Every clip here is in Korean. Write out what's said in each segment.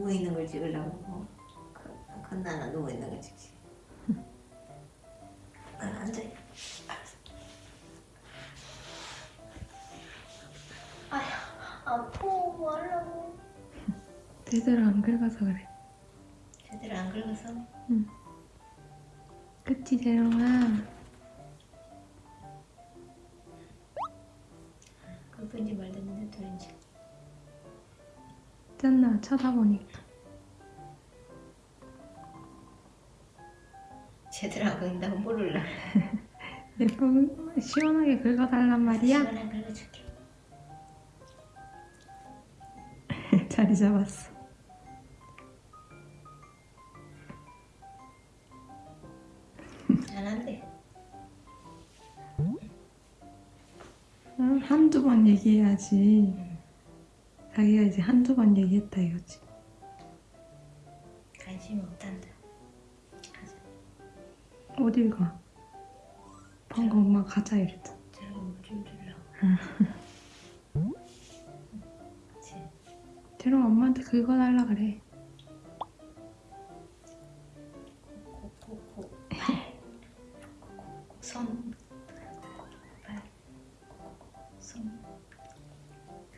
누워 있는 걸 찍으려고 그, 건나는 누워 있는 걸 찍지. 난 앉아. 알았어. 아야 아파 뭐 하려고. 제대로 안 긁어서 그래. 제대로 안 긁어서. 그치 재롱아. 짠나 쳐다보니까. 제대로 안 긁는다고 모를라. 예쁘 시원하게 긁어달란 말이야. 시원하게 긁어줄게. 자리 잡았어. 안 한대. 응, 한두 번 얘기해야지. 자기가 이제 한두 번 얘기했다 이거지. 관심 없단다. 가자. 어딜 가? 방금 엄마 가자 이랬잖아. 저기 물좀 줄라. 재롱 엄마한테 긁어달라 그래.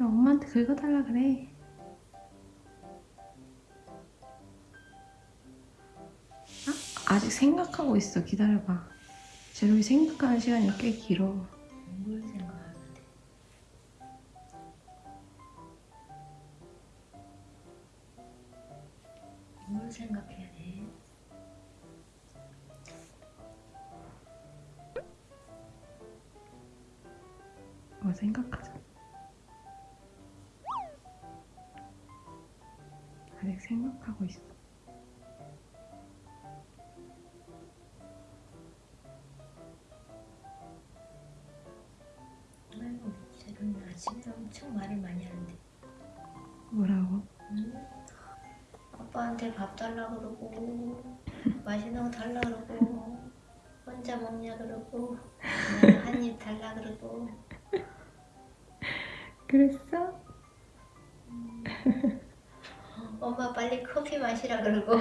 그럼 엄마한테 긁어달라 그래. 아, 아직 생각하고 있어. 기다려봐. 재롱이 생각하는 시간이 꽤 길어. 뭘 생각하는데 뭘 생각해야 돼? 뭐 생각하자. 아직 생각하고 있어. 아이고 재롱이 아침에 엄청 말을 많이 하는데 뭐라고? 응? 아빠한테 밥 달라 그러고 맛있는 거 달라 그러고 혼자 먹냐 그러고 한입 달라 그러고 그랬어? 엄마 빨리 커피 마시라 그러고.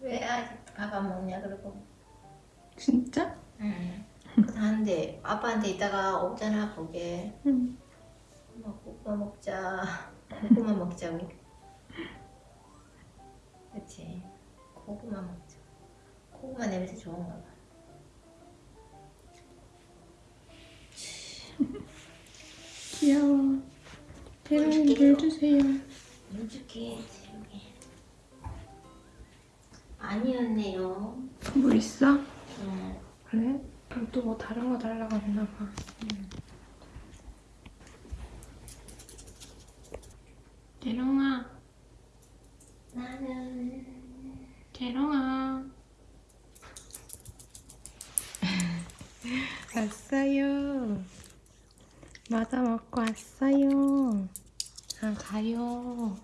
왜 아직도 밥 안 먹냐 그러고. 진짜? 응. 하는데 아빠한테 이따가 오잖아 보게 응. 엄마 고구마 먹자. 고구마 먹자고. 그치? 고구마 먹자. 고구마 냄새 좋은가 봐. 귀여워. 물 주세요. 재롱이 아니었네요 물 있어? 응. 그래? 그럼 또 뭐 다른 거 달라고 했나 봐. 재롱아, 나는 재롱아. 왔어요. 맞아 먹고 왔어요. 아 가요.